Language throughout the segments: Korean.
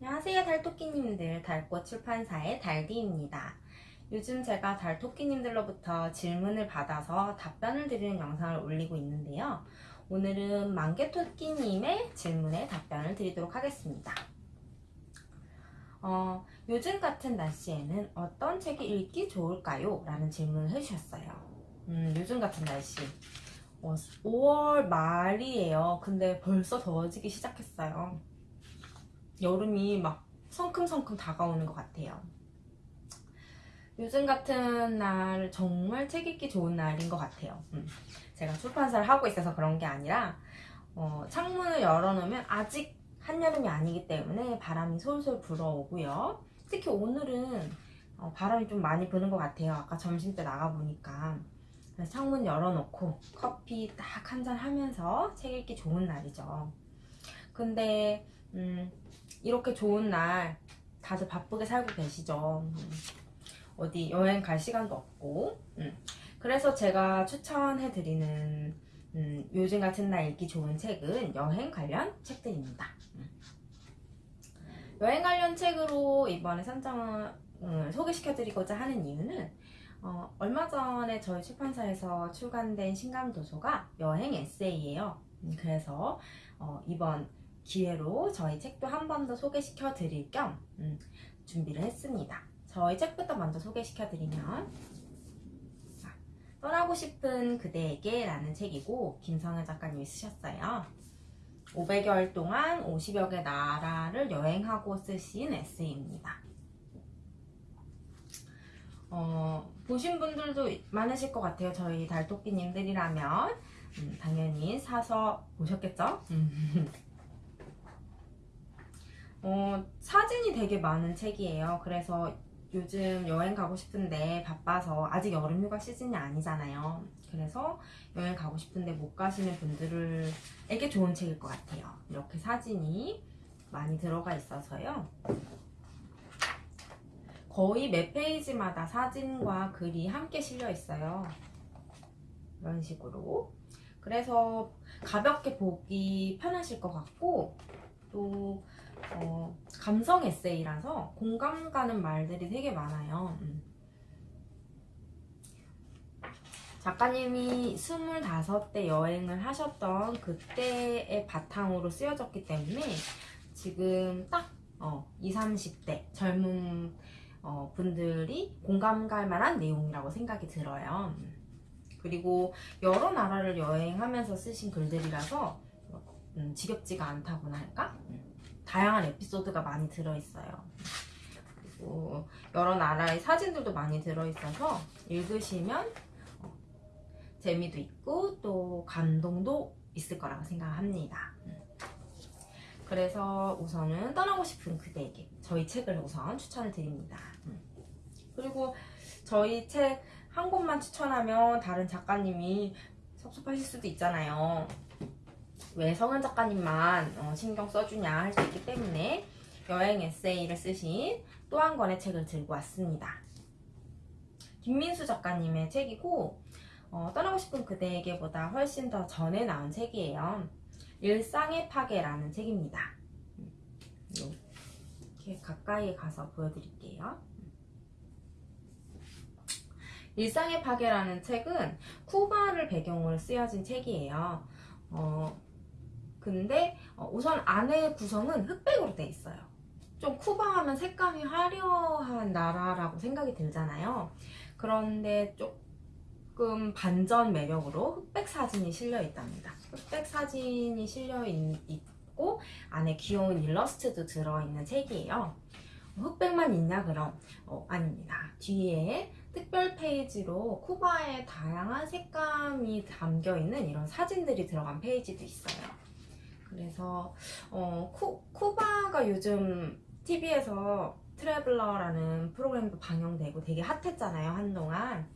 안녕하세요 달토끼님들. 달꽃 출판사의 달디입니다. 요즘 제가 달토끼님들로부터 질문을 받아서 답변을 드리는 영상을 올리고 있는데요. 오늘은 만개토끼님의 질문에 답변을 드리도록 하겠습니다. 어, 요즘 같은 날씨에는 어떤 책이 읽기 좋을까요? 라는 질문을 해주셨어요. 음, 요즘 같은 날씨. 어, 5월 말이에요. 근데 벌써 더워지기 시작했어요 여름이 막 성큼성큼 다가오는 것 같아요. 요즘 같은 날 정말 책 읽기 좋은 날인 것 같아요. 음. 제가 출판사를 하고 있어서 그런 게 아니라 어, 창문을 열어놓으면 아직 한여름이 아니기 때문에 바람이 솔솔 불어오고요. 특히 오늘은 어, 바람이 좀 많이 부는 것 같아요. 아까 점심때 나가보니까 창문 열어놓고 커피 딱 한 잔 하면서 책 읽기 좋은 날이죠. 근데 음, 이렇게 좋은 날 다들 바쁘게 살고 계시죠. 음, 어디 여행 갈 시간도 없고. 음, 그래서 제가 추천해드리는 음, 요즘 같은 날 읽기 좋은 책은 여행 관련 책들입니다. 음. 여행 관련 책으로 이번에 선정을 음, 소개시켜드리고자 하는 이유는 어, 얼마 전에 저희 출판사에서 출간된 신감도서가 여행 에세이예요. 음, 그래서 어, 이번 기회로 저희 책도 한 번 더 소개시켜 드릴 겸 음, 준비를 했습니다. 저희 책부터 먼저 소개시켜 드리면 자, 떠나고 싶은 그대에게 라는 책이고 김성현 작가님이 쓰셨어요. 500여일 동안 50여 개 나라를 여행하고 쓰신 에세이입니다. 어, 보신 분들도 많으실 것 같아요. 저희 달토끼님들이라면 음, 당연히 사서 보셨겠죠? 어, 사진이 되게 많은 책이에요. 그래서 요즘 여행 가고 싶은데 바빠서 아직 여름 휴가 시즌이 아니잖아요. 그래서 여행 가고 싶은데 못 가시는 분들에게 좋은 책일 것 같아요. 이렇게 사진이 많이 들어가 있어서요. 거의 매 페이지마다 사진과 글이 함께 실려 있어요. 이런 식으로. 그래서 가볍게 보기 편하실 것 같고 또 어, 감성 에세이라서 공감 가는 말들이 되게 많아요. 음. 작가님이 25대 여행을 하셨던 그때의 바탕으로 쓰여졌기 때문에 지금 딱 어, 20, 30대 젊은 어, 분들이 공감 갈 만한 내용이라고 생각이 들어요. 음. 그리고 여러 나라를 여행하면서 쓰신 글들이라서 음, 지겹지가 않다고나 할까? 음. 다양한 에피소드가 많이 들어있어요. 그리고 여러 나라의 사진들도 많이 들어있어서 읽으시면 어, 재미도 있고 또 감동도 있을 거라고 생각합니다. 그래서 우선은 떠나고 싶은 그대에게 저희 책을 우선 추천을 드립니다. 그리고 저희 책 한 권만 추천하면 다른 작가님이 섭섭하실 수도 있잖아요. 왜 성은 작가님만 어, 신경 써주냐 할 수 있기 때문에 여행 에세이를 쓰신 또 한 권의 책을 들고 왔습니다. 김민수 작가님의 책이고 어, 떠나고 싶은 그대에게보다 훨씬 더 전에 나온 책이에요. 일상의 파괴라는 책입니다. 음, 이렇게 가까이에 가서 보여드릴게요. 일상의 파괴라는 책은 쿠바를 배경으로 쓰여진 책이에요. 어, 근데 어, 우선 안에 구성은 흑백으로 돼 있어요. 좀 쿠바 하면 색감이 화려한 나라라고 생각이 들잖아요. 그런데 조금 반전 매력으로 흑백 사진이 실려 있답니다. 흑백 사진이 실려 있고 안에 귀여운 일러스트도 들어있는 책이에요. 흑백만 있냐 그럼? 어, 아닙니다. 뒤에 특별 페이지로 쿠바의 다양한 색감이 담겨있는 이런 사진들이 들어간 페이지도 있어요. 그래서 어, 쿠, 쿠바가 요즘 TV에서 트래블러라는 프로그램도 방영되고 되게 hot했잖아요 한동안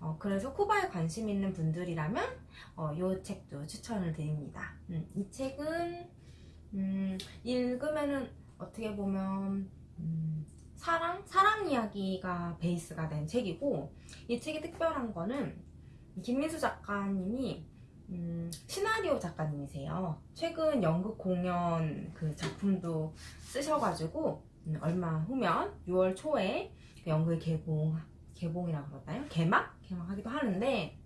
어, 그래서 쿠바에 관심 있는 분들이라면 어, 이 책도 추천을 드립니다 음, 이 책은 음, 읽으면은 어떻게 보면 음, 사랑? 사랑 이야기가 베이스가 된 책이고 이 책이 특별한 거는 김민수 작가님이 음, 시나리오 작가님이세요. 최근 연극 공연 그 작품도 쓰셔가지고 음, 얼마 후면 6월 초에 그 연극 개봉 개봉이라고 그러나요? 개막 개막하기도 하는데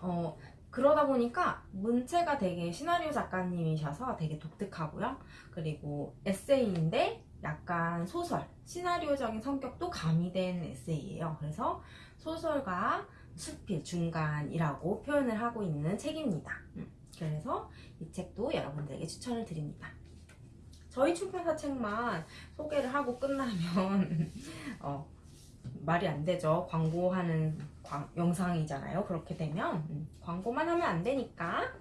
어 그러다 보니까 문체가 되게 시나리오 작가님이셔서 되게 독특하고요. 그리고 에세이인데 약간 소설, 시나리오적인 성격도 가미된 에세이예요. 그래서 소설과 수필 중간이라고 표현을 하고 있는 책입니다. 음, 그래서 이 책도 여러분들에게 추천을 드립니다. 저희 출판사 책만 소개를 하고 끝나면 어, 말이 안 되죠. 광고하는 광- 영상이잖아요. 그렇게 되면 음, 광고만 하면 안 되니까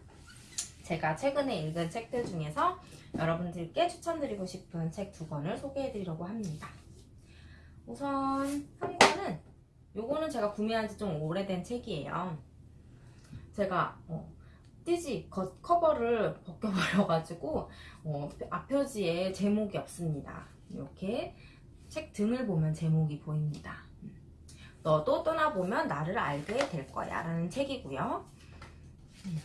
제가 최근에 읽은 책들 중에서 여러분들께 추천드리고 싶은 책 두 권을 소개해드리려고 합니다. 우선 한 권은 요거는 제가 구매한 지 좀 오래된 책이에요. 제가 어, 띠지 거- 커버를 벗겨버려가지고 어, 앞표지에 제목이 없습니다. 이렇게 책 등을 보면 제목이 보입니다. 음. 너도 떠나보면 나를 알게 될 거야 라는 책이고요. 음.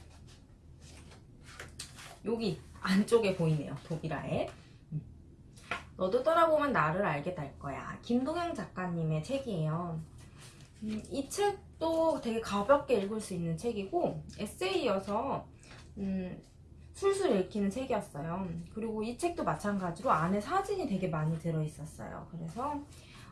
여기 안쪽에 보이네요. 독일화에. 음. 너도 떠나보면 나를 알게 될 거야. 김동영 작가님의 책이에요. 음, 이 책도 되게 가볍게 읽을 수 있는 책이고 에세이여서 음, 술술 읽히는 책이었어요. 그리고 이 책도 마찬가지로 안에 사진이 되게 많이 들어있었어요. 그래서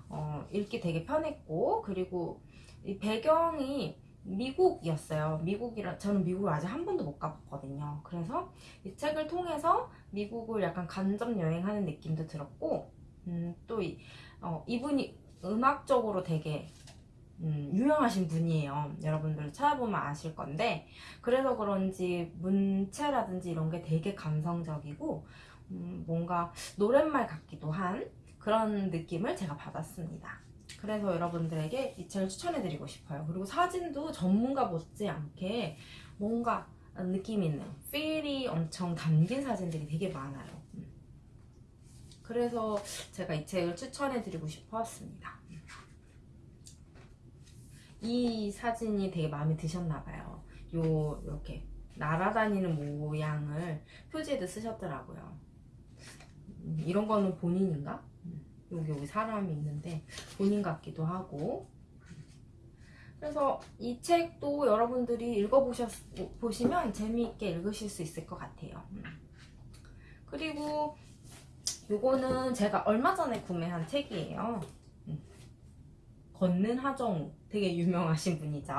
어, 읽기 되게 편했고 그리고 이 배경이 미국이었어요. 미국이라 저는 미국을 아직 한 번도 못 가봤거든요. 그래서 이 책을 통해서 미국을 약간 간접 여행하는 느낌도 들었고 음, 또 이, 어, 이분이 음악적으로 되게 음, 유명하신 분이에요. 여러분들 찾아보면 아실 건데 그래서 그런지 문체라든지 이런 게 되게 감성적이고 음, 뭔가 노랫말 같기도 한 그런 느낌을 제가 받았습니다. 그래서 여러분들에게 이 책을 추천해드리고 싶어요. 그리고 사진도 전문가 못지 않게 뭔가 느낌 있는 필이 엄청 담긴 사진들이 되게 많아요. 음. 그래서 제가 이 책을 추천해드리고 싶었습니다. 이 사진이 되게 마음에 드셨나봐요. 요 이렇게 날아다니는 모양을 표지에도 쓰셨더라고요. 음, 이런 거는 본인인가? 음, 여기 여기 사람이 있는데 본인 같기도 하고. 그래서 이 책도 여러분들이 읽어보셨 보시면 재미있게 읽으실 수 있을 것 같아요. 음. 그리고 요거는 제가 얼마 전에 구매한 책이에요. 음. 걷는 하정우 되게 유명하신 분이죠.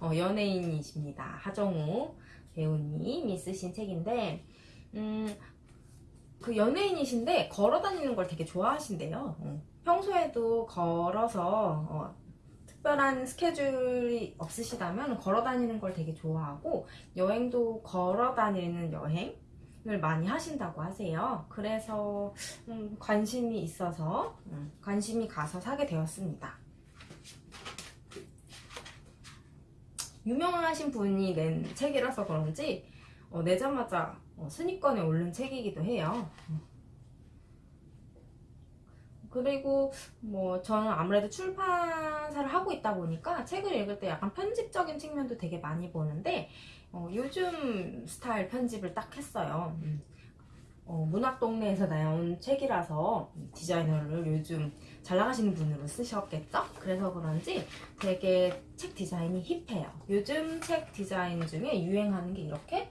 어, 연예인이십니다. 하정우 배우님이 쓰신 책인데 음, 그 연예인이신데 걸어 다니는 걸 되게 좋아하신대요. 어, 평소에도 걸어서 어, 특별한 스케줄이 없으시다면 걸어 다니는 걸 되게 좋아하고 여행도 걸어 다니는 여행 을 많이 하신다고 하세요. 그래서 음, 관심이 있어서 음, 관심이 가서 사게 되었습니다. 유명하신 분이 낸 책이라서 그런지 어, 내자마자 어, 순위권에 오른 책이기도 해요. 그리고 뭐 저는 아무래도 출판사를 하고 있다 보니까 책을 읽을 때 약간 편집적인 측면도 되게 많이 보는데 어, 요즘 스타일 편집을 딱 했어요. 음. 어, 문학 동네에서 나온 책이라서 디자이너를 요즘 잘 나가시는 분으로 쓰셨겠죠? 그래서 그런지 되게 책 디자인이 hip해요. 요즘 책 디자인 중에 유행하는 게 이렇게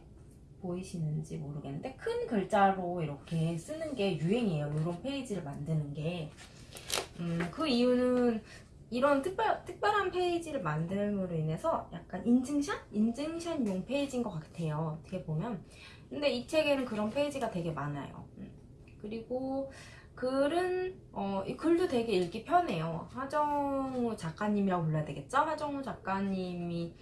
보이시는지 모르겠는데 큰 글자로 이렇게 쓰는 게 유행이에요. 이런 페이지를 만드는 게. 음, 그 이유는 이런 특별, 특별한 페이지를 만듦으로 인해서 약간 인증샷? 인증샷용 페이지인 것 같아요. 어떻게 보면. 근데 이 책에는 그런 페이지가 되게 많아요. 음. 그리고 글은 어, 이 글도 되게 읽기 편해요. 하정우 작가님이라고 불러야 되겠죠? 하정우 작가님이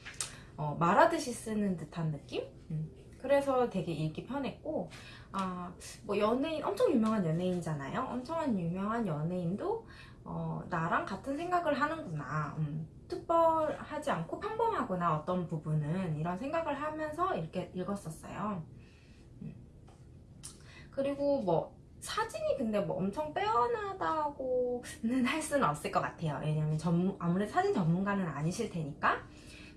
어, 말하듯이 쓰는 듯한 느낌? 음. 그래서 되게 읽기 편했고 아, 뭐 연예인 엄청 유명한 연예인이잖아요. 엄청 유명한 연예인도 어, 나랑 같은 생각을 하는구나. 음, 특별하지 않고 평범하구나 어떤 부분은 이런 생각을 하면서 이렇게 읽었었어요. 음. 그리고 뭐 사진이 근데 뭐 엄청 빼어나다고는 할 수는 없을 것 같아요. 왜냐면 전문, 아무래도 사진 전문가는 아니실 테니까.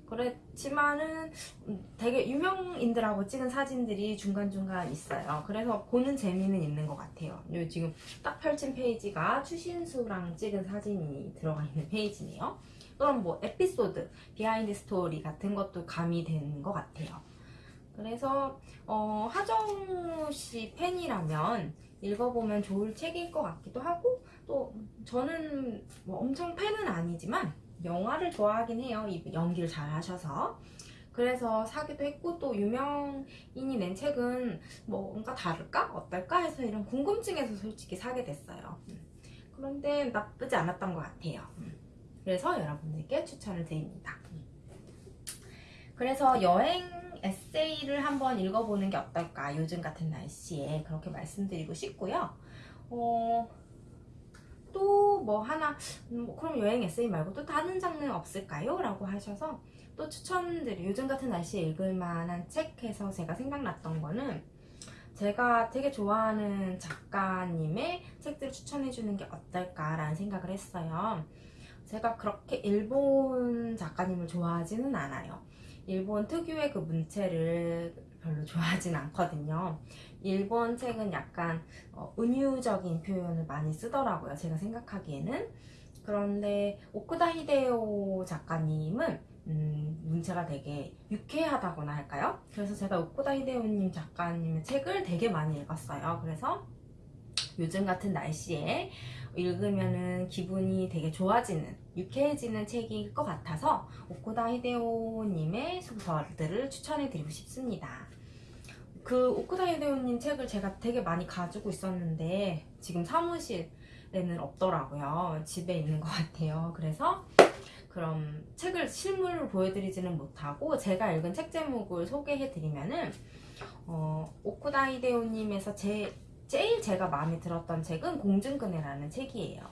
그렇지만은 음, 되게 유명인들하고 찍은 사진들이 중간중간 있어요. 그래서 보는 재미는 있는 것 같아요. 요 지금 딱 펼친 페이지가 추신수랑 찍은 사진이 들어가 있는 페이지네요. 또는 뭐 에피소드, behind story 같은 것도 가미되는 것 같아요. 그래서 어, 하정우 씨 팬이라면 읽어보면 좋을 책일 것 같기도 하고 또 저는 뭐 엄청 팬은 아니지만 영화를 좋아하긴 해요. 이 연기를 잘 하셔서. 그래서 사기도 했고 또 유명인이 낸 책은 뭐 뭔가 다를까? 어떨까? 해서 이런 궁금증에서 솔직히 사게 됐어요. 음. 그런데 나쁘지 않았던 것 같아요. 음. 그래서 여러분들께 추천을 드립니다. 음. 그래서 여행 에세이를 한번 읽어보는 게 어떨까? 요즘 같은 날씨에 그렇게 말씀드리고 싶고요. 어, 또 뭐 하나, 음, 뭐 그럼 여행 에세이 말고 또 다른 장르 없을까요? 라고 하셔서 또 추천드리, 요즘 같은 날씨에 읽을 만한 책 해서 제가 생각났던 거는 제가 되게 좋아하는 작가님의 책들을 추천해주는 게 어떨까라는 생각을 했어요. 제가 그렇게 일본 작가님을 좋아하지는 않아요. 일본 특유의 그 문체를 별로 좋아하진 않거든요. 일본 책은 약간 어, 은유적인 표현을 많이 쓰더라고요. 제가 생각하기에는. 그런데 오쿠다 히데오 작가님은 음, 문체가 되게 유쾌하다고나 할까요? 그래서 제가 오쿠다 히데오님 작가님의 책을 되게 많이 읽었어요. 그래서 요즘 같은 날씨에 읽으면은 기분이 되게 좋아지는 유쾌해지는 책일 것 같아서 오쿠다 히데오님의 소설들을 추천해드리고 싶습니다. 그 오쿠다 히데오님 책을 제가 되게 많이 가지고 있었는데 지금 사무실에는 없더라고요. 집에 있는 것 같아요. 그래서 그럼 책을 실물로 보여드리지는 못하고 제가 읽은 책 제목을 소개해드리면은 어, 오쿠다 히데오님에서 제, 제일 제가 마음에 들었던 책은 공중근해라는 책이에요.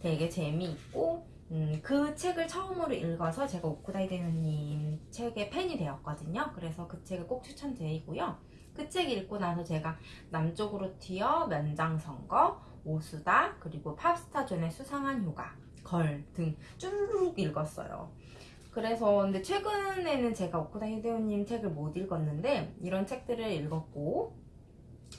되게 재미있고 음, 그 책을 처음으로 읽어서 제가 오쿠다 히데오님 책의 팬이 되었거든요. 그래서 그 책을 꼭 추천드리고요. 그 책 읽고 나서 제가 남쪽으로 튀어 면장선거 오수다 그리고 팝스타존의 수상한 휴가 걸등 쭈르륵 읽었어요 그래서 근데 최근에는 제가 오쿠다 히데오님 책을 못 읽었는데 이런 책들을 읽었고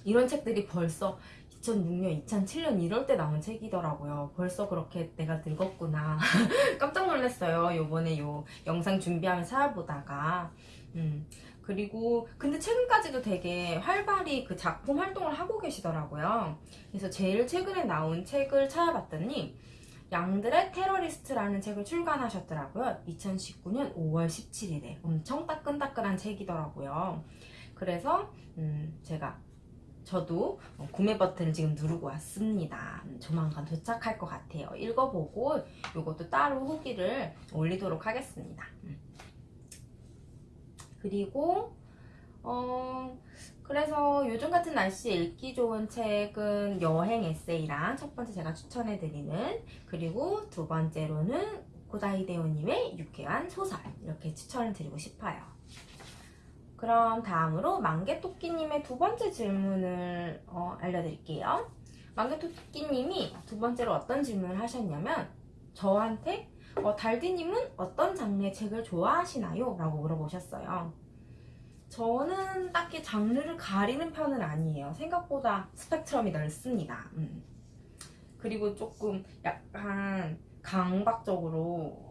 이런 책들이 벌써 2006년, 2007년 이럴 때 나온 책이더라고요. 벌써 그렇게 내가 늙었구나. 깜짝 놀랐어요. 요번에 요 영상 준비하면서 찾아보다가. 음. 그리고 근데 최근까지도 되게 활발히 그 작품 활동을 하고 계시더라고요. 그래서 제일 최근에 나온 책을 찾아봤더니 양들의 테러리스트라는 책을 출간하셨더라고요. 2019년 5월 17일에 엄청 따끈따끈한 책이더라고요. 그래서 음 제가 저도 구매 버튼을 지금 누르고 왔습니다. 음, 조만간 도착할 것 같아요. 읽어보고 이것도 따로 후기를 올리도록 하겠습니다. 음. 그리고 어 그래서 요즘 같은 날씨에 읽기 좋은 책은 여행 에세이랑 첫 번째 제가 추천해드리는 그리고 두 번째로는 고다이데오님의 유쾌한 소설 이렇게 추천을 드리고 싶어요. 그럼 다음으로 만개토끼님의 두 번째 질문을 어, 알려드릴게요. 만개토끼님이 두 번째로 어떤 질문을 하셨냐면 저한테 어, 달디님은 어떤 장르의 책을 좋아하시나요? 라고 물어보셨어요. 저는 딱히 장르를 가리는 편은 아니에요. 생각보다 스펙트럼이 넓습니다. 음. 그리고 조금 약간 강박적으로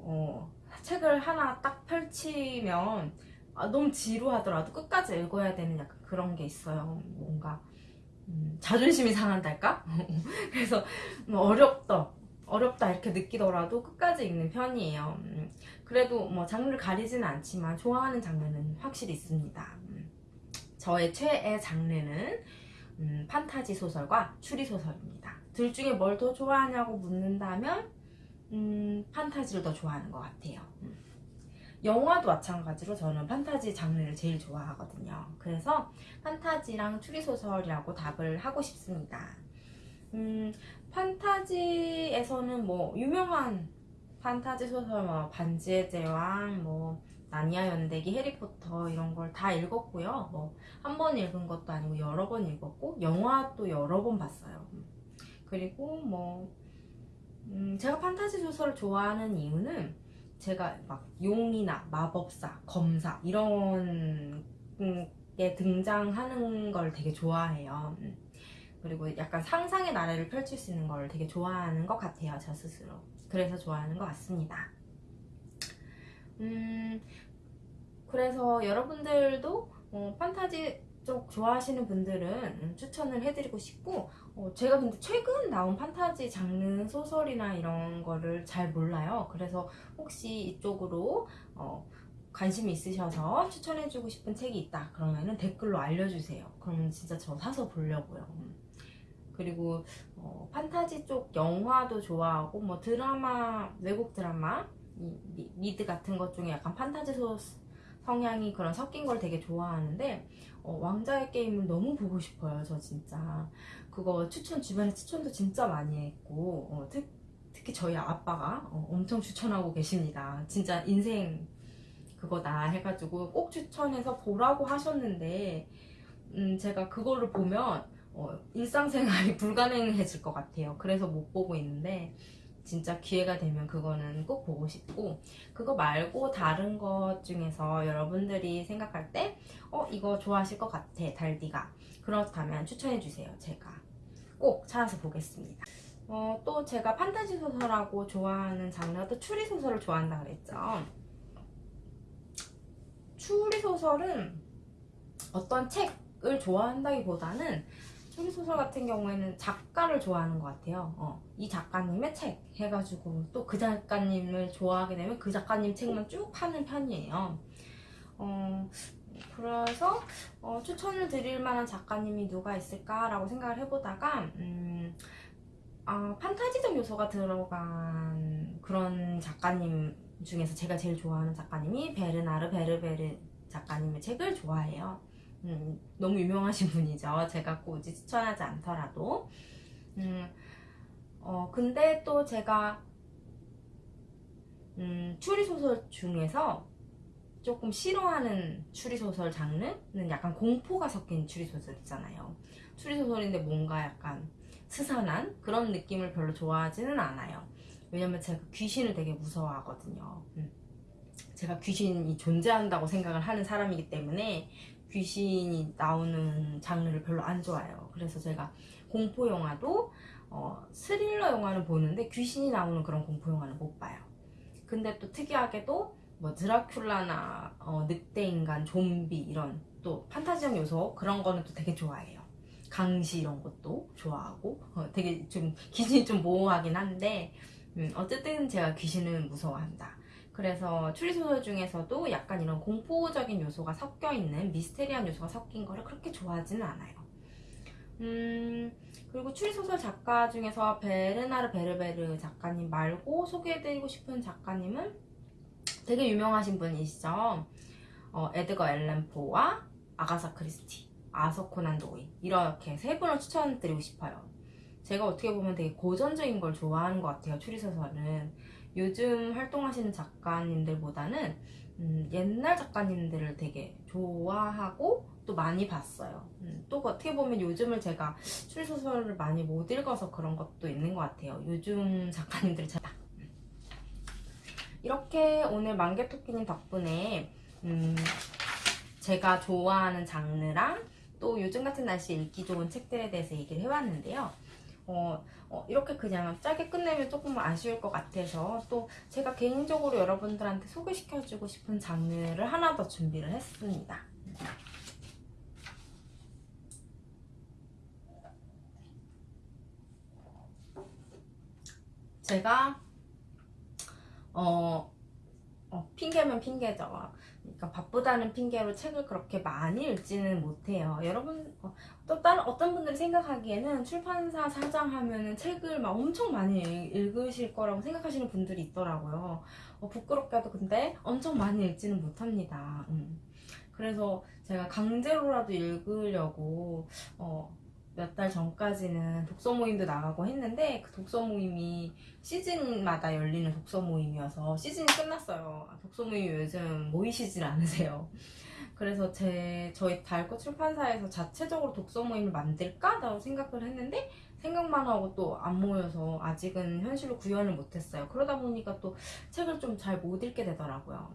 어, 책을 하나 딱 펼치면 아, 너무 지루하더라도 끝까지 읽어야 되는 약간 그런 게 있어요. 뭔가 음, 자존심이 상한달까? 그래서 어렵다. 어렵다 이렇게 느끼더라도 끝까지 읽는 편이에요. 음, 그래도 뭐 장르를 가리지는 않지만 좋아하는 장르는 확실히 있습니다. 음, 저의 최애 장르는 음, 판타지 소설과 추리 소설입니다. 둘 중에 뭘 더 좋아하냐고 묻는다면 음, 판타지를 더 좋아하는 것 같아요. 음. 영화도 마찬가지로 저는 판타지 장르를 제일 좋아하거든요. 그래서 판타지랑 추리 소설이라고 답을 하고 싶습니다. 음, 판타지에서는 뭐 유명한 판타지 소설 뭐 반지의 제왕 뭐 나니아 연대기 해리포터 이런 걸 다 읽었고요 뭐 한 번 읽은 것도 아니고 여러 번 읽었고 영화도 여러 번 봤어요 그리고 뭐 음, 제가 판타지 소설을 좋아하는 이유는 제가 막 용이나 마법사, 검사 이런 게 등장하는 걸 되게 좋아해요. 음. 그리고 약간 상상의 나래를 펼칠 수 있는 걸 되게 좋아하는 것 같아요, 저 스스로. 그래서 좋아하는 것 같습니다. 음, 그래서 여러분들도 어, 판타지 쪽 좋아하시는 분들은 음, 추천을 해드리고 싶고 어, 제가 근데 최근 나온 판타지 장르 소설이나 이런 거를 잘 몰라요. 그래서 혹시 이쪽으로 어, 관심이 있으셔서 추천해주고 싶은 책이 있다 그러면은 댓글로 알려주세요. 그러면 진짜 저 사서 보려고요. 음. 그리고 어, 판타지 쪽 영화도 좋아하고 뭐 드라마 외국 드라마 이, 미, 미드 같은 것 중에 약간 판타지 소 성향이 그런 섞인 걸 되게 좋아하는데 어, 왕자의 게임을 너무 보고 싶어요 저 진짜 그거 추천 주변에 추천도 진짜 많이 했고 어, 특, 특히 저희 아빠가 어, 엄청 추천하고 계십니다. 진짜 인생 그거다 해가지고 꼭 추천해서 보라고 하셨는데 음, 제가 그거를 보면 어, 일상생활이 불가능해질 것 같아요. 그래서 못 보고 있는데 진짜 기회가 되면 그거는 꼭 보고 싶고 그거 말고 다른 것 중에서 여러분들이 생각할 때 어 이거 좋아하실 것 같아 달디가. 그렇다면 추천해 주세요 제가 꼭 찾아서 보겠습니다 어, 또 제가 판타지 소설하고 좋아하는 장르가 또 추리 소설을 좋아한다 그랬죠 추리 소설은 어떤 책을 좋아한다기보다는 추리 소설 같은 경우에는 작가를 좋아하는 것 같아요. 어, 이 작가님의 책 해가지고 또 그 작가님을 좋아하게 되면 그 작가님 책만 쭉 파는 편이에요. 어, 그래서 어, 추천을 드릴 만한 작가님이 누가 있을까라고 생각을 해보다가 음, 어, 판타지적 요소가 들어간 그런 작가님 중에서 제가 제일 좋아하는 작가님이 베르나르 베르베르 작가님의 책을 좋아해요. 음, 너무 유명하신 분이죠. 제가 굳이 추천하지 않더라도. 음, 어, 근데 또 제가, 음, 추리소설 중에서 조금 싫어하는 추리소설 장르는 약간 공포가 섞인 추리소설이잖아요. 추리소설인데 뭔가 약간 스산한 그런 느낌을 별로 좋아하지는 않아요. 왜냐면 제가 귀신을 되게 무서워하거든요. 음. 제가 귀신이 존재한다고 생각을 하는 사람이기 때문에 귀신이 나오는 장르를 별로 안 좋아해요. 그래서 제가 공포 영화도 어, 스릴러 영화는 보는데 귀신이 나오는 그런 공포 영화는 못 봐요. 근데 또 특이하게도 뭐 드라큘라나 어, 늑대인간, 좀비 이런 또 판타지적 요소 그런 거는 또 되게 좋아해요. 강시 이런 것도 좋아하고 어, 되게 좀 귀신이 좀 모호하긴 한데 음, 어쨌든 제가 귀신은 무서워한다. 그래서 추리소설 중에서도 약간 이런 공포적인 요소가 섞여 있는 미스테리한 요소가 섞인 거를 그렇게 좋아하지는 않아요. 음, 그리고 추리소설 작가 중에서 베르나르 베르베르 작가님 말고 소개해드리고 싶은 작가님은 되게 유명하신 분이시죠. 어, 에드거 앨런 포와 아가사 크리스티, 아서 코난 도일 이렇게 세 분을 추천드리고 싶어요. 제가 어떻게 보면 되게 고전적인 걸 좋아하는 것 같아요. 추리소설은 요즘 활동하시는 작가님들보다는 음, 옛날 작가님들을 되게 좋아하고 또 많이 봤어요. 음, 또 어떻게 보면 요즘을 제가 추리소설을 많이 못 읽어서 그런 것도 있는 것 같아요. 요즘 작가님들 잘 이렇게 오늘 만개토끼님 덕분에 음, 제가 좋아하는 장르랑 또 요즘 같은 날씨에 읽기 좋은 책들에 대해서 얘기를 해봤는데요. 어, 어, 이렇게 그냥 짧게 끝내면 조금 아쉬울 것 같아서 또 제가 개인적으로 여러분들한테 소개시켜주고 싶은 장르를 하나 더 준비를 했습니다. 제가 어, 어 핑계면 핑계죠. 그러니까 바쁘다는 핑계로 책을 그렇게 많이 읽지는 못해요. 여러분 어, 또 다른 어떤 분들이 생각하기에는 출판사 사장 하면은 책을 막 엄청 많이 읽 으실 거라고 생각하시는 분들이 있더라고요. 어, 부끄럽게도 근데 엄청 많이 읽지는 못합니다. 음. 그래서 제가 강제로라도 읽으려고 어, 몇 달 전까지는 독서 모임도 나가고 했는데 그 독서 모임이 시즌마다 열리는 독서 모임이어서 시즌이 끝났어요. 독서 모임이 요즘 모이시질 않으세요. 그래서 제 저희 달꽃 출판사에서 자체적으로 독서 모임을 만들까라고 생각을 했는데 생각만 하고 또 안 모여서 아직은 현실로 구현을 못했어요. 그러다 보니까 또 책을 좀 잘 못 읽게 되더라고요.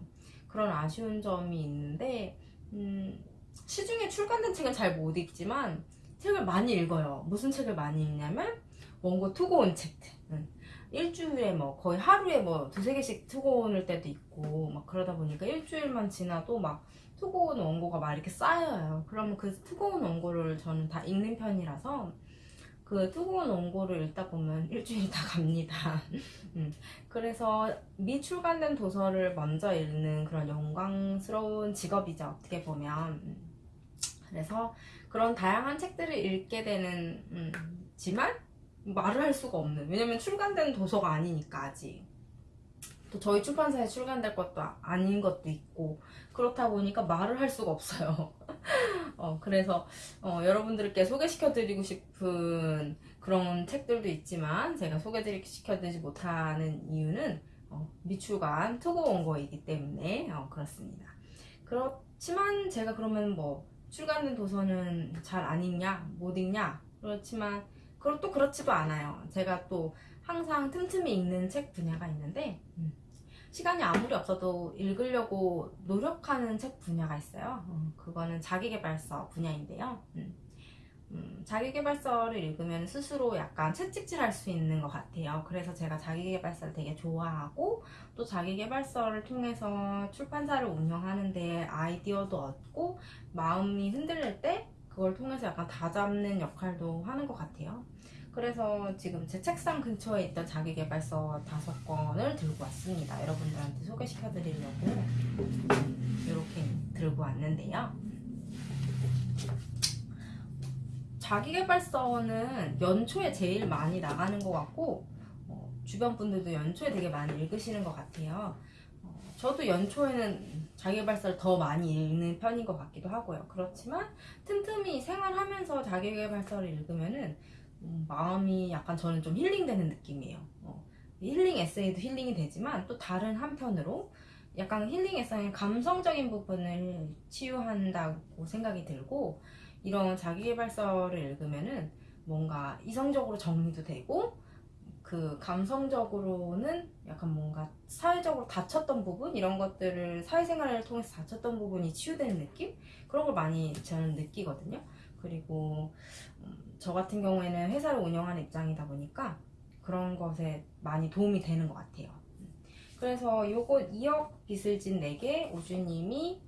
그런 아쉬운 점이 있는데 음, 시중에 출간된 책은 잘 못 읽지만 책을 많이 읽어요. 무슨 책을 많이 읽냐면 원고 투고온 책들. 음, 일주일에 뭐 거의 하루에 뭐 두세 개씩 투고온을 때도 있고 막 그러다 보니까 일주일만 지나도 막 투고온 원고가 막 이렇게 쌓여요. 그러면 그 투고온 원고를 저는 다 읽는 편이라서 그 투고온 원고를 읽다 보면 일주일이 다 갑니다. 음, 그래서 미출간된 도서를 먼저 읽는 그런 영광스러운 직업이죠. 어떻게 보면. 음, 그래서 그런 다양한 책들을 읽게 되는 음, 지만 말을 할 수가 없는. 왜냐면 출간된 도서가 아니니까 아직. 또 저희 출판사에 출간될 것도 아- 아닌 것도 있고 그렇다 보니까 말을 할 수가 없어요. 어, 그래서 어, 여러분들께 소개시켜 드리고 싶은 그런 책들도 있지만 제가 소개시켜 드리지 못하는 이유는 어, 미출간 투고 원고이기 때문에 어, 그렇습니다. 그렇지만 제가 그러면 뭐 출간된 도서는 잘 안 읽냐 못 읽냐 그렇지만 그럼 또 그렇지도 않아요. 제가 또 항상 틈틈이 읽는 책 분야가 있는데 음, 시간이 아무리 없어도 읽으려고 노력하는 책 분야가 있어요. 어, 그거는 자기계발서 분야인데요. 음, 음, 자기계발서를 읽으면 스스로 약간 채찍질할 수 있는 것 같아요. 그래서 제가 자기계발서를 되게 좋아하고 또 자기계발서를 통해서 출판사를 운영하는데 아이디어도 얻고 마음이 흔들릴 때 그걸 통해서 약간 다잡는 역할도 하는 것 같아요. 그래서 지금 제 책상 근처에 있던 자기계발서 다섯 권을 들고 왔습니다. 여러분들한테 소개시켜 드리려고 이렇게 들고 왔는데요. 자기계발서는 연초에 제일 많이 나가는 것 같고 어, 주변 분들도 연초에 되게 많이 읽으시는 것 같아요. 어, 저도 연초에는 자기계발서를 더 많이 읽는 편인 것 같기도 하고요. 그렇지만 틈틈이 생활하면서 자기계발서를 읽으면은 음, 마음이 약간 저는 좀 힐링되는 느낌이에요. 어, 힐링 에세이도 힐링이 되지만 또 다른 한편으로 약간 힐링 에세이는 감성적인 부분을 치유한다고 생각이 들고 이런 자기계발서를 읽으면은 뭔가 이성적으로 정리도 되고 그 감성적으로는 약간 뭔가 사회적으로 다쳤던 부분 이런 것들을 사회생활을 통해서 다쳤던 부분이 치유되는 느낌 그런 걸 많이 저는 느끼거든요. 그리고 음, 저 같은 경우에는 회사를 운영하는 입장이다 보니까 그런 것에 많이 도움이 되는 것 같아요. 그래서 요거 2억 빚을 진 내게 우주님이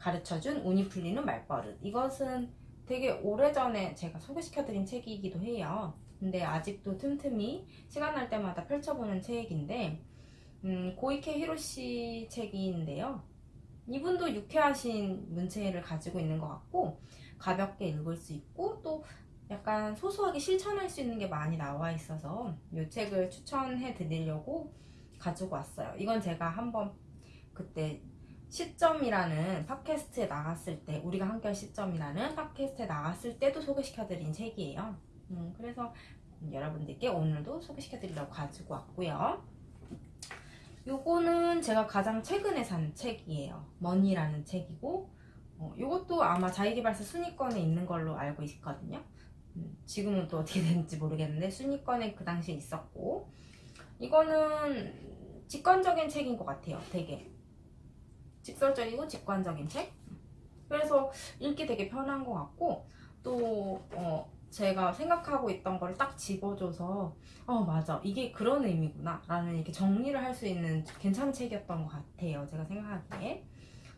가르쳐준 운이 풀리는 말버릇 이것은 되게 오래전에 제가 소개시켜드린 책이기도 해요. 근데 아직도 틈틈이 시간 날 때마다 펼쳐보는 책인데 음, 고이케 히로시 책인데요. 이분도 유쾌하신 문체를 가지고 있는 것 같고 가볍게 읽을 수 있고 또 약간 소소하게 실천할 수 있는 게 많이 나와 있어서 이 책을 추천해 드리려고 가지고 왔어요. 이건 제가 한번 그때 시점이라는 팟캐스트에 나갔을 때 우리가 함께할 시점이라는 팟캐스트에 나갔을 때도 소개시켜드린 책이에요. 음, 그래서 여러분들께 오늘도 소개시켜드리려고 가지고 왔고요. 요거는 제가 가장 최근에 산 책이에요. 머니라는 책이고 어, 요것도 아마 자기계발서 순위권에 있는 걸로 알고 있거든요. 음, 지금은 또 어떻게 되는지 모르겠는데 순위권에 그 당시에 있었고 이거는 직관적인 책인 것 같아요. 되게 직설적이고 직관적인 책. 그래서 읽기 되게 편한 것 같고 또 어, 제가 생각하고 있던 걸딱 집어줘서 어 맞아. 이게 그런 의미구나. 라는 이렇게 정리를 할 수 있는 괜찮은 책이었던 것 같아요. 제가 생각하기에.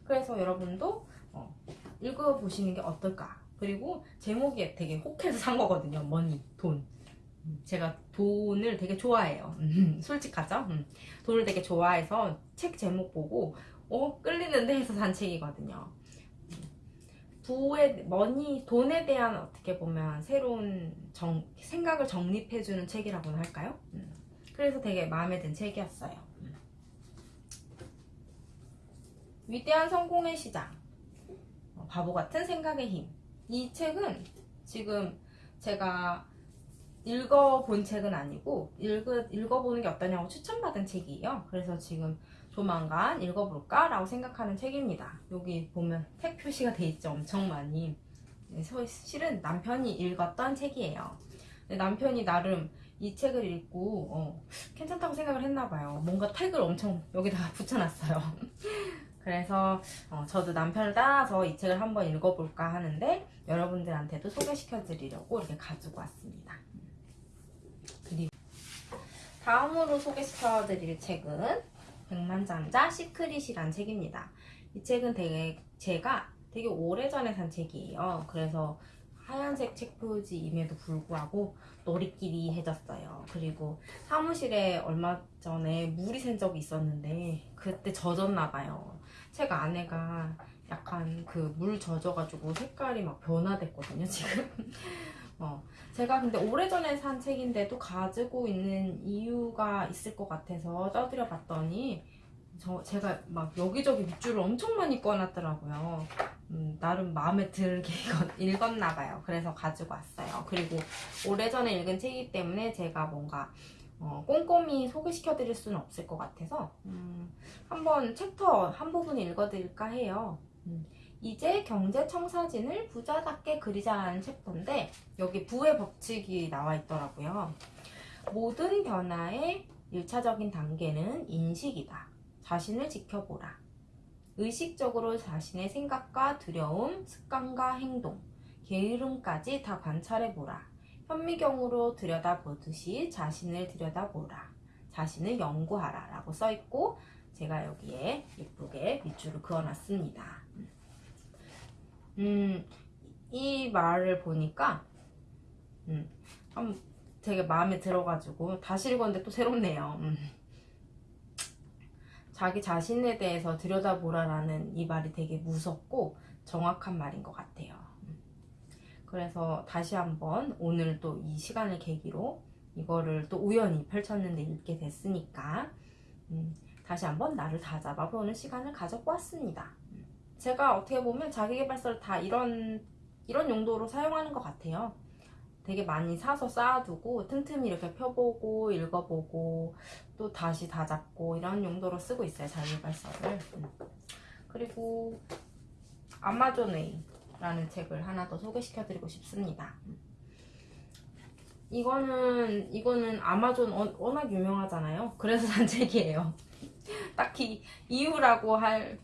그래서 여러분도 어, 읽어보시는 게 어떨까? 그리고 제목이 되게 혹해서 산 거거든요. 머니 돈. 음, 제가 돈을 되게 좋아해요. 음, 솔직하죠? 음, 돈을 되게 좋아해서 책 제목 보고 어 끌리는데 해서 산 책이거든요 부의 머니 돈에 대한 어떻게 보면 새로운 정, 생각을 정립해주는 책이라고나 할까요? 음. 그래서 되게 마음에 든 책이었어요. 음. 위대한 성공의 시작. 어, 바보 같은 생각의 힘. 이 책은 지금 제가 읽어본 책은 아니고 읽어, 읽어보는 게 어떠냐고 추천받은 책이에요. 그래서 지금 조만간 읽어볼까? 라고 생각하는 책입니다. 여기 보면 책 표시가 돼 있죠. 엄청 많이. 네, 서- 실은 남편이 읽었던 책이에요. 남편이 나름 이 책을 읽고 어, 괜찮다고 생각을 했나 봐요. 뭔가 택을 엄청 여기다가 붙여놨어요. 그래서 어, 저도 남편을 따라서 이 책을 한번 읽어볼까 하는데 여러분들한테도 소개시켜 드리려고 이렇게 가지고 왔습니다. 그리고 다음으로 소개시켜 드릴 책은 백만장자 시크릿이란 책입니다. 이 책은 되게 제가 되게 오래전에 산 책이에요. 그래서 하얀색 책 표지임에도 불구하고 노리끼리해졌어요. 그리고 사무실에 얼마 전에 물이 샌 적이 있었는데 그때 젖었나 봐요. 책 안에가 약간 그 물 젖어가지고 색깔이 막 변화됐거든요, 지금. 어, 제가 근데 오래전에 산 책인데도 가지고 있는 이유가 있을 것 같아서 떠들여 봤더니 저 제가 막 여기저기 밑줄을 엄청 많이 꺼놨더라고요. 음, 나름 마음에 들게 읽었- 읽었 나 봐요. 그래서 가지고 왔어요. 그리고 오래전에 읽은 책이기 때문에 제가 뭔가 어, 꼼꼼히 소개시켜 드릴 수는 없을 것 같아서 음, 한번 챕터 한 부분 읽어드릴까 해요. 음, 이제 경제 청사진을 부자답게 그리자라는 챕터인데 여기 부의 법칙이 나와 있더라고요. 모든 변화의 1차적인 단계는 인식이다. 자신을 지켜보라. 의식적으로 자신의 생각과 두려움, 습관과 행동, 게으름까지 다 관찰해보라. 현미경으로 들여다보듯이 자신을 들여다보라. 자신을 연구하라. 라고 써있고, 제가 여기에 예쁘게 밑줄을 그어놨습니다. 음, 이 말을 보니까, 음, 참 되게 마음에 들어가지고, 다시 읽었는데 또 새롭네요. 음. 자기 자신에 대해서 들여다보라라는 이 말이 되게 무섭고 정확한 말인 것 같아요. 음. 그래서 다시 한번 오늘 또 이 시간을 계기로 이거를 또 우연히 펼쳤는데 읽게 됐으니까 음, 다시 한번 나를 다잡아보는 시간을 가져보았습니다. 음. 제가 어떻게 보면 자기계발서를 다 이런 이런 용도로 사용하는 것 같아요. 되게 많이 사서 쌓아두고 틈틈이 이렇게 펴보고 읽어보고 또 다시 다 잡고 이런 용도로 쓰고 있어요 자기발서를 음. 그리고 아마존웨이라는 책을 하나 더 소개시켜드리고 싶습니다 음. 이거는 이거는 아마존 워- 워낙 유명하잖아요 그래서 산 책이에요 딱히 이유라고 할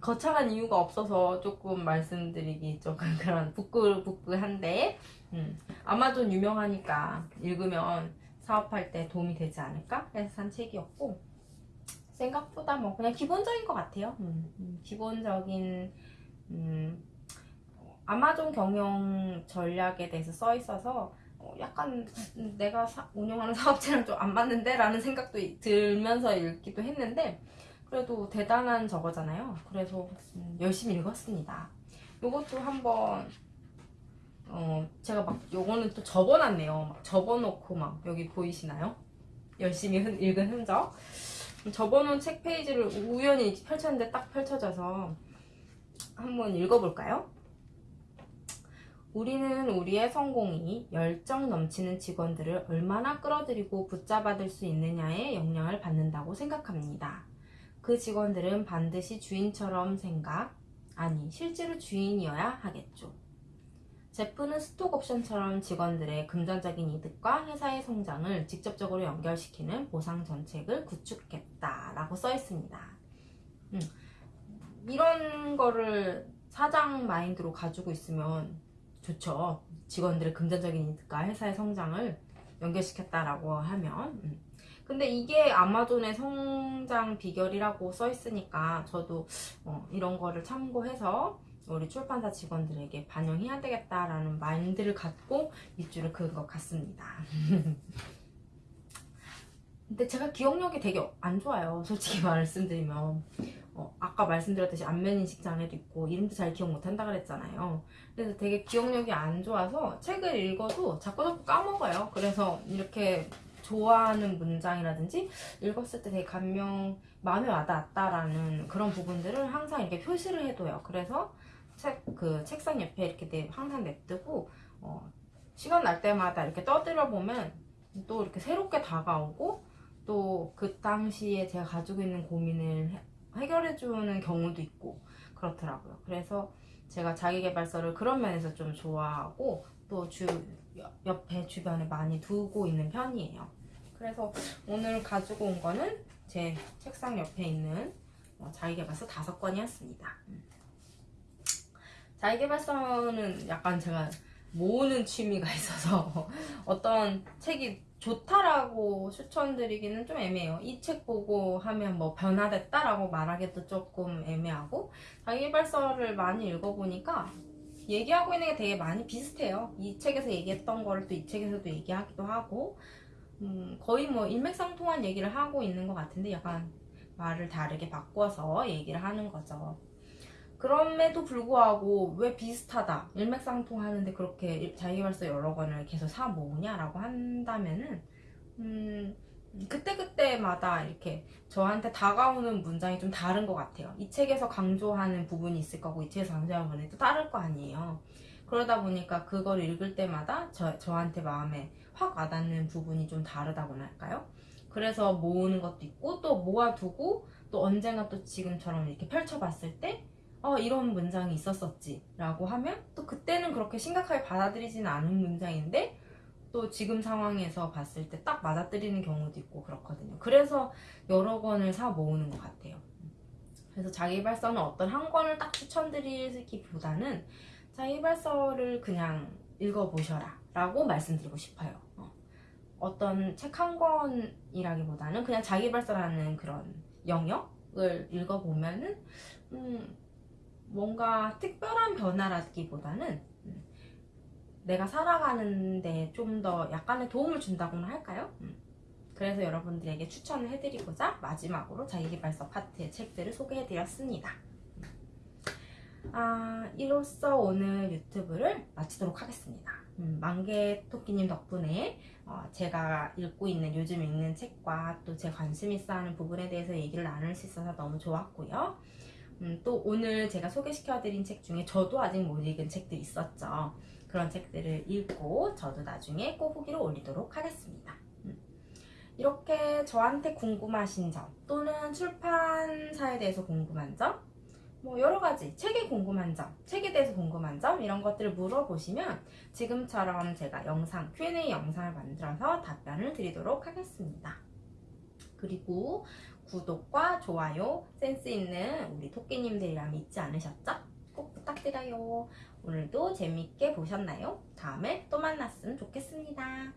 거창한 이유가 없어서 조금 말씀드리기 조금 그런 부끄부끄한데 음, 아마존 유명하니까 읽으면 사업할 때 도움이 되지 않을까 해서 산 책이었고 생각보다 뭐 그냥 기본적인 것 같아요. 음, 음, 기본적인 음, 아마존 경영 전략에 대해서 써 있어서 어, 약간 음, 내가 사- 운영하는 사업체랑 좀 안 맞는데 라는 생각도 이- 들면서 읽기도 했는데 그래도 대단한 저거잖아요. 그래서 음, 열심히 읽었습니다. 이것도 한번 어, 제가 막 요거는 또 접어놨네요. 막 접어놓고 막 여기 보이시나요? 열심히 흔- 읽은 흔적. 접어놓은 책 페이지를 우연히 펼쳤는데 딱 펼쳐져서 한번 읽어볼까요? 우리는 우리의 성공이 열정 넘치는 직원들을 얼마나 끌어들이고 붙잡아들 수 있느냐에 영향을 받는다고 생각합니다. 그 직원들은 반드시 주인처럼 생각, 아니, 실제로 주인이어야 하겠죠. 제프는 스톡 옵션처럼 직원들의 금전적인 이득과 회사의 성장을 직접적으로 연결시키는 보상 정책을 구축했다라고 써 있습니다. 음, 이런 거를 사장 마인드로 가지고 있으면 좋죠. 직원들의 금전적인 이득과 회사의 성장을 연결시켰다라고 하면. 음. 근데 이게 아마존의 성장 비결이라고 써 있으니까 저도 어, 이런 거를 참고해서 우리 출판사 직원들에게 반영해야 되겠다라는 마인드를 갖고 밑줄을 그은 것 같습니다. 근데 제가 기억력이 되게 안 좋아요. 솔직히 말씀드리면. 어, 아까 말씀드렸듯이 안면인식 장애도 있고 이름도 잘 기억 못한다 그랬잖아요. 그래서 되게 기억력이 안 좋아서 책을 읽어도 자꾸 자꾸 까먹어요. 그래서 이렇게 좋아하는 문장이라든지 읽었을 때 되게 감명, 마음에 와닿았다라는 그런 부분들을 항상 이렇게 표시를 해둬요. 그래서 책, 그 책상 옆에 이렇게 내, 항상 냅두고, 어, 시간 날 때마다 이렇게 떠들어 보면 또 이렇게 새롭게 다가오고, 또 그 당시에 제가 가지고 있는 고민을 해- 해결해 주는 경우도 있고 그렇더라고요. 그래서 제가 자기개발서를 그런 면에서 좀 좋아하고 또 주 옆에 주변에 많이 두고 있는 편이에요. 그래서 오늘 가지고 온 거는 제 책상 옆에 있는 어, 자기개발서 다섯 권이었습니다. 음. 자기개발서는 약간 제가 모으는 취미가 있어서 어떤 책이 좋다라고 추천드리기는 좀 애매해요. 이 책 보고 하면 뭐 변화됐다라고 말하기도 조금 애매하고 자기개발서를 많이 읽어보니까 얘기하고 있는 게 되게 많이 비슷해요. 이 책에서 얘기했던 거를 또 이 책에서도 얘기하기도 하고 음, 거의 뭐 일맥상통한 얘기를 하고 있는 것 같은데 약간 말을 다르게 바꿔서 얘기를 하는 거죠. 그럼에도 불구하고 왜 비슷하다 일맥상통하는데 그렇게 일- 자기발서 여러 권을 계속 사 모으냐라고 한다면은 음 그때그때마다 이렇게 저한테 다가오는 문장이 좀 다른 것 같아요 이 책에서 강조하는 부분이 있을 거고 이 책에서 강조하는 부분이 또 다를 거 아니에요 그러다 보니까 그걸 읽을 때마다 저, 저한테 마음에 확 와닿는 부분이 좀 다르다고나 할까요 그래서 모으는 것도 있고 또 모아두고 또 언젠가 또 지금처럼 이렇게 펼쳐봤을 때 어, 이런 문장이 있었었지 라고 하면 또 그때는 그렇게 심각하게 받아들이지는 않은 문장인데 또 지금 상황에서 봤을 때 딱 맞아들이는 경우도 있고 그렇거든요. 그래서 여러 권을 사 모으는 것 같아요. 그래서 자기발서는 어떤 한 권을 딱 추천드리기보다는 자기발서를 그냥 읽어보셔라 라고 말씀드리고 싶어요. 어. 어떤 책 한 권이라기보다는 그냥 자기발서라는 그런 영역을 읽어보면은 음, 뭔가 특별한 변화라기보다는 음, 내가 살아가는데 좀 더 약간의 도움을 준다고나 할까요? 음. 그래서 여러분들에게 추천을 해드리고자 마지막으로 자기개발서 파트의 책들을 소개해드렸습니다. 아, 이로써 오늘 유튜브를 마치도록 하겠습니다. 음, 만개 토끼님 덕분에 어, 제가 읽고 있는 요즘 읽는 책과 또 제 관심 있어 하는 부분에 대해서 얘기를 나눌 수 있어서 너무 좋았고요. 음, 또 오늘 제가 소개시켜드린 책 중에 저도 아직 못 읽은 책들이 있었죠. 그런 책들을 읽고 저도 나중에 꼭 후기를 올리도록 하겠습니다. 음. 이렇게 저한테 궁금하신 점 또는 출판사에 대해서 궁금한 점, 뭐 여러 가지 책에 궁금한 점, 책에 대해서 궁금한 점 이런 것들을 물어보시면 지금처럼 제가 영상 Q&A 영상을 만들어서 답변을 드리도록 하겠습니다. 그리고 구독과 좋아요, 센스 있는 우리 토끼님들이라면 잊지 않으셨죠? 꼭 부탁드려요. 오늘도 재밌게 보셨나요? 다음에 또 만났으면 좋겠습니다.